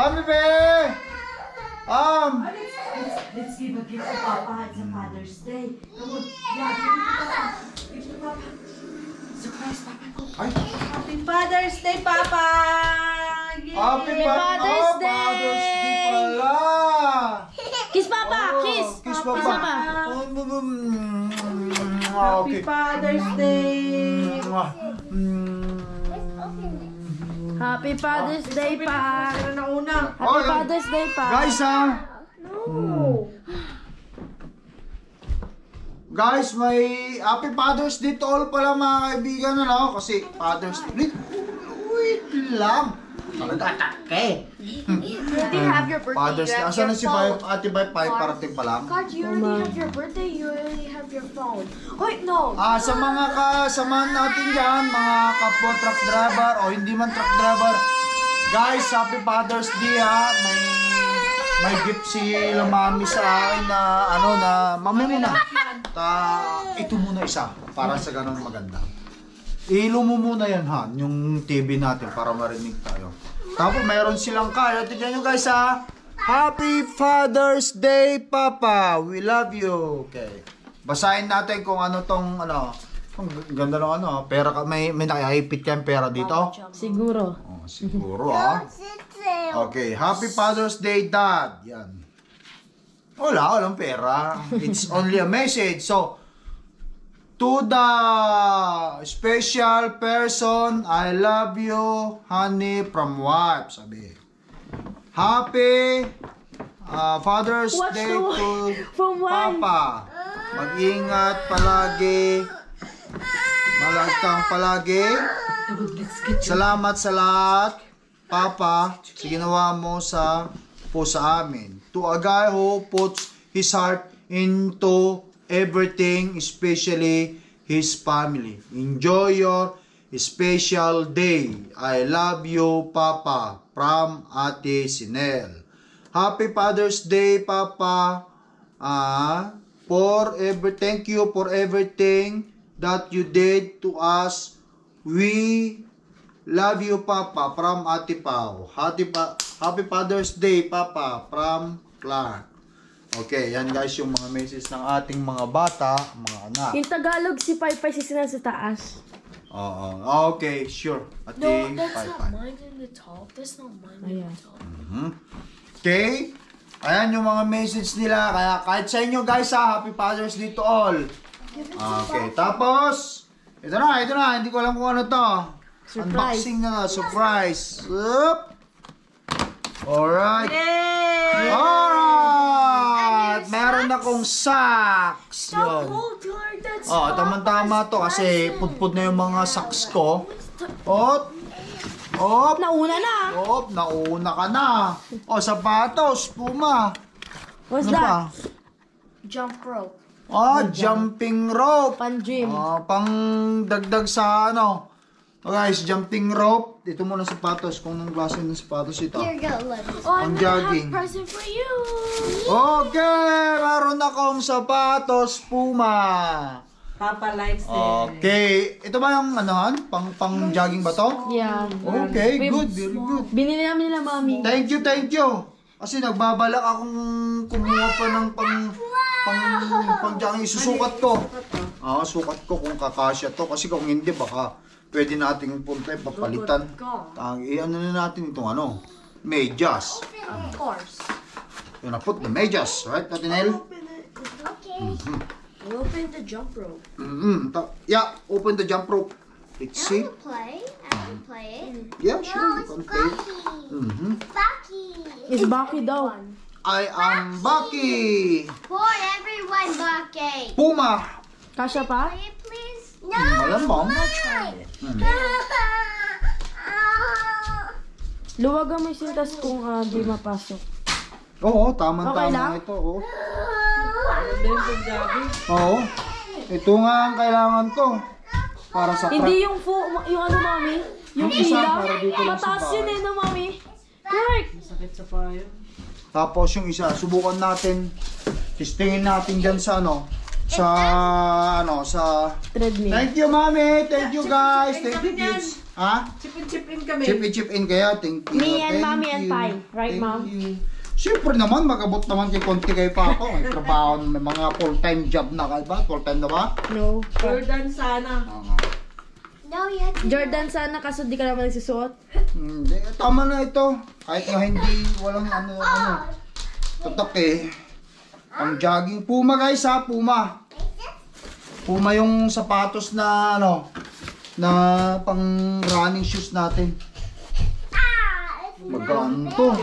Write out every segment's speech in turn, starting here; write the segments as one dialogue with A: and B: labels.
A: Happy Bay! Um,
B: Let's, let's give a gift to Papa. It's a Father's Day. Come on. Yeah, give it to Papa. Give it to Papa. Surprise, Papa.
A: ay,
B: Happy Father's Day, Papa! Yay!
A: Happy pa-
C: Father's
A: oh, Father's Day
C: Day!
A: pala!
C: Kiss Papa!
A: Oh,
C: Kiss!
A: Kiss
C: Kiss
A: Papa.
C: Papa!
A: Oh, mm, mm, ah,
B: Happy
A: okay.
B: Father's Day!
A: Mwah. Mm.
C: Happy Father's Day, pa!
B: Ano na una?
C: Happy
A: Oh,
C: Father's Day, pa!
A: Guys, ha?
B: No!
A: Guys, may Happy Father's Day to all pala mga kaibigan, ano? Kasi Father's Day. Wait lang. Nagtatake.
D: You already have your birthday.
A: Father's
D: you
A: Day. Asan na si. Bay, Ate Bay? Pai, parating pa lang.
D: God, you already have your birthday. You have your phone. Wait, no.
A: Ah, sa mga kasamahan natin dyan, mga kapwa truck driver o hindi man truck driver, guys, Happy Father's Day ha. May may gift si Lumami sa akin na ano na mami mo na. Ta, ito muna isa para sa ganun maganda. Ilo mo muna yan ha, yung TV natin para marinig tayo. Tapos mayroon silang card. Tignan nyo guys ha. Happy Father's Day, Papa. We love you. Okay. Basahin natin kung ano tong ano. Ang ganda ng ano. Pera ka. May, may nakahipit kang pera dito?
C: Siguro.
A: Oh, siguro ah. Okay. Happy Father's Day, Dad. Yan. Wala, walang pera. It's only a message. So, to the special person, I love you, honey, from wife. Sabi. Happy uh, Father's
C: What's
A: Day to
C: From.
A: Papa. Mag-ingat palagi. Malag kang palagi. Salamat sa lahat, Papa, sa ginawa mo sa po sa amin. To a guy who puts his heart into everything, especially his family. Enjoy your special day. I love you, Papa. From Ate Sinel. Happy Father's Day, Papa. Ah, for every thank you for everything that you did to us. We love you, Papa, from Ate Pao. Happy, pa- Happy Father's Day, Papa, from Clark. Okay, yan guys yung mga message ng ating mga bata, mga anak.
C: Yung Tagalog, si Pai Pai si Sinan sa taas.
A: Oo, okay, sure. Ate,
D: No, that's
A: bye,
D: not
A: bye.
D: mine in the top. That's not mine in the top.
A: Okay? Ayan yung mga message nila. Kaya kahit sa inyo guys ha, Happy Father's Day to all. Okay, tapos, ito na, ito na. Hindi ko alam kung ano to.
C: Surprise.
A: Unboxing na, surprise. Up. Alright.
B: Yay!
A: Alright! Meron akong socks. Yun.
D: Oh,
A: tama-tama to kasi pudpud na yung mga socks ko. Ot. Op.
C: Nauna na.
A: Op, nauna ka na. O, sapatos, puma.
C: What's
A: Ano
C: that?
A: pa?
D: jump rope.
A: Ah, jumping rope.
C: Pan-gym.
A: Ah, pang dagdag sa ano. Oh guys, jumping rope. Ito muna sapatos. Kung anong klase ng sapatos ito.
D: Here, go.
A: Ang
D: Oh, I'm gonna
A: jogging.
D: have a present for you.
A: Okay, meron akong sapatos, Puma.
B: Papa likes it.
A: Okay, ito ba yung ano, pang pang jogging ba to?
C: Yeah.
A: Okay,
C: Babe,
A: good, very good.
C: Binili namin nila mami.
A: Thank you, thank you. Kasi nagbabalak akong kumuha pa ng pang pang pang jogging isusukat ko. Ah, sukat ko kung kakasya to kasi kung hindi baka pwede nating punta papalitan. Ang ano na natin itong ano, medyas.
D: Of course.
A: Yun na put the medyas, right, Natinel?
D: Okay. Open the jump rope.
A: Mm-hmm. Yeah, open the jump rope. Let's see.
D: Play. I can play it.
A: Yeah, sure, you can play. Mm-hmm.
D: Bucky.
C: Is Baki daw.
A: I am Bucky.
D: For everyone, Bucky.
A: Puma.
C: Kasha pa?
D: Play it, please.
A: Malamang.
C: Luwagan mo yung sintas kung ah, di mapasok.
A: Oo, tama-tama
C: Okay lang?
A: ito. Oo.
B: Yung pag-jogging.
A: Oo. Ito nga ang kailangan ko. Para sa.
C: Hindi yung fu, yung ano mami? Yung
A: isa, para dito lang sa
C: Mataas
A: bahay.
C: yun eh no mami? Correct.
B: Sakit sa payo.
A: Tapos yung isa, subukan natin. Testingin natin dyan sa ano. Sa ano, sa...
C: Treadmill.
A: Thank you, mami. Thank you, guys. Thank you, kids. Ha?
B: Chip in, chip in kami.
A: Chip in, chip in kaya. Thank you.
C: Me and
A: thank
C: mommy and
A: you,
C: Pai. Right,
A: thank
C: mom?
A: you. Siyempre naman, magabot naman kay konti kay Papa. May trabaho, may mga full-time job na ka ba? Full-time na ba?
C: No.
B: Jordan sana.
A: Oo nga.
D: No, to.
C: Jordan, sana kaso di ka naman nagsusuot.
A: Hindi, tama na ito. Kahit nga hindi, walang ano, ano. Tatak eh. Ang jogging. Puma guys ha, Puma. Puma yung sapatos na ano, na pang running shoes natin. To.
B: Mo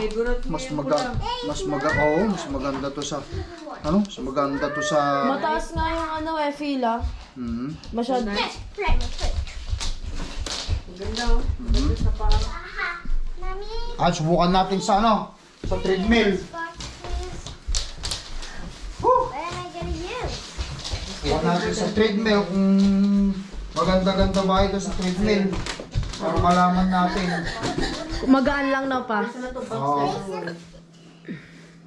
A: Mas maga, mas maga, oh, mas maganda to sa, ano, mas maganda to sa,
C: Mataas nga yung ano eh, fila.
A: hmm.
C: Masyado.
B: Ganda oh. Ganda sa.
D: Mommy,
A: Ah, subukan natin sa ano, sa treadmill. Subukan natin sa treadmill kung maganda-ganda ba ito sa treadmill. Para malaman natin.
C: Magaan lang na pa.
A: Oo.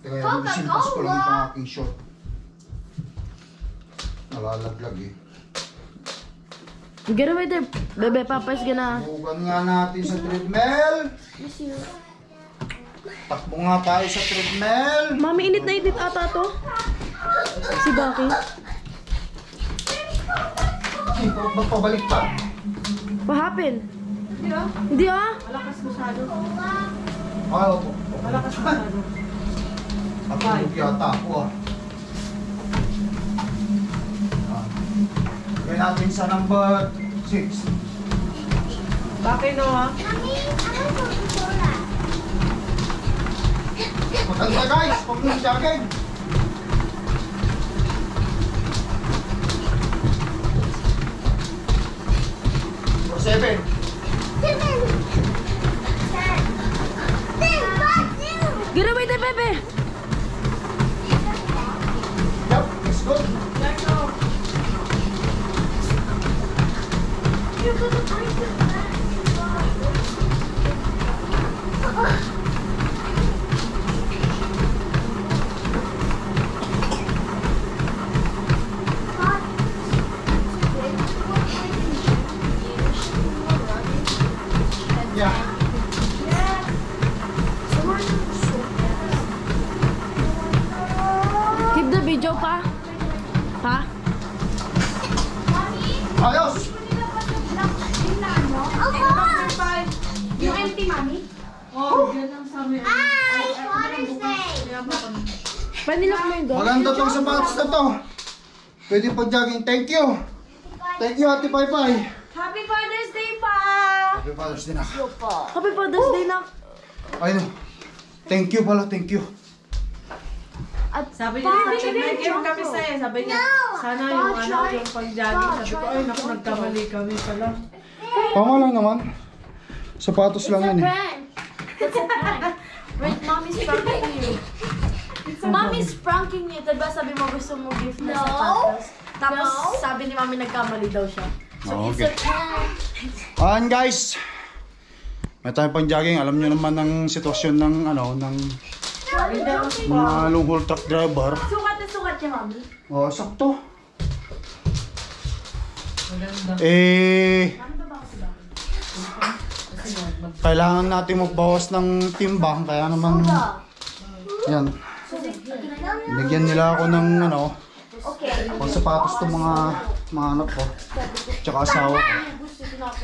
A: Teka, yung simpas ko lang itong aking short. Nalalaglag eh.
C: Get away there, bebe. Papa's gonna...
A: Subukan nga natin sa treadmill. Takbo nga tayo sa treadmill.
C: Mami, init na init ata to. Si Baki.
A: Ba't pabalik pa?
C: What happened?
B: Hindi ah.
C: Hindi ah.
B: Malakas masyado.
A: Ah, opo.
B: Malakas masyado.
A: Matulog yata ako ah. Ah. Gawin natin sa number 6.
B: Bakit no ha?
D: Mommy, I want Coca-Cola.
A: Maganda guys, pag nung jogging. Number 7.
C: Get away there, bebe.
A: Yup, it's good.
B: Like no.
A: Yeah. Ayos!
D: Yung empty, mommy?
B: Oh, yan ang sa amin.
D: It's Father's Day.
B: Kaya ba kami?
C: Panilak mo yung go.
A: Maganda tong sapatos na to. Pwede pag jogging. Thank you. Thank you, Ate Pai Pai.
B: Happy Father's Day pa!
A: Happy Father's Day na.
C: Happy Father's Day na.
A: Ay no. Thank you pala, thank you.
B: Sabi niya, sabi niya, game kami sa'yo. Sabi niya, sana yung ano, yung pag-jogging. Sabi ko, ay naku, nagkamali kami pala.
A: Tama lang naman. Sapatos lang yan eh.
C: That's a prank. Wait, mommy's pranking you. Mommy's pranking you. Diba sabi mo gusto mo gift na
D: No.
C: sapatos? Tapos sabi ni mami nagkamali daw siya. So
A: Oh,
C: it's
A: okay.
C: a prank.
A: Ayan guys. May tayo pang jogging. Alam nyo naman ang sitwasyon ng ano, ng mga truck driver.
C: Sukat na sukat niya, mami.
A: Oh, sakto. Eh, kailangan natin magbawas ng timbang. Kaya naman, yan. Bigyan nila ako ng ano, pang sapatos to mga mga anak ko. Tsaka asawa ko.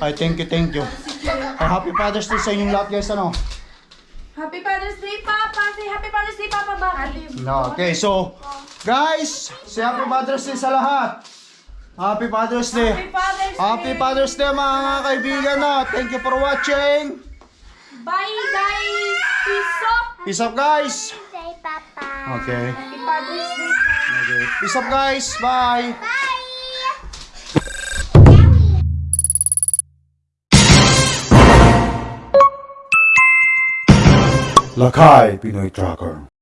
A: Ay, thank you, thank you. Ay, happy Father's Day sa inyong lahat guys, ano?
C: Happy Father's Day, Papa! Say Happy Father's Day, Papa, Baki!
A: Okay, so, guys, say happy Father's Day sa lahat. Happy Father's Day.
C: Happy Father's Day!
A: Happy Father's Day mga kaibigan na. Thank you for watching.
C: Bye, guys! Peace up!
A: Peace up guys.
D: Say, Papa.
A: Okay.
C: Happy Father's Day!
A: Okay. Peace up guys. Bye.
D: Bye.
E: Lakai Pinoy Tracker.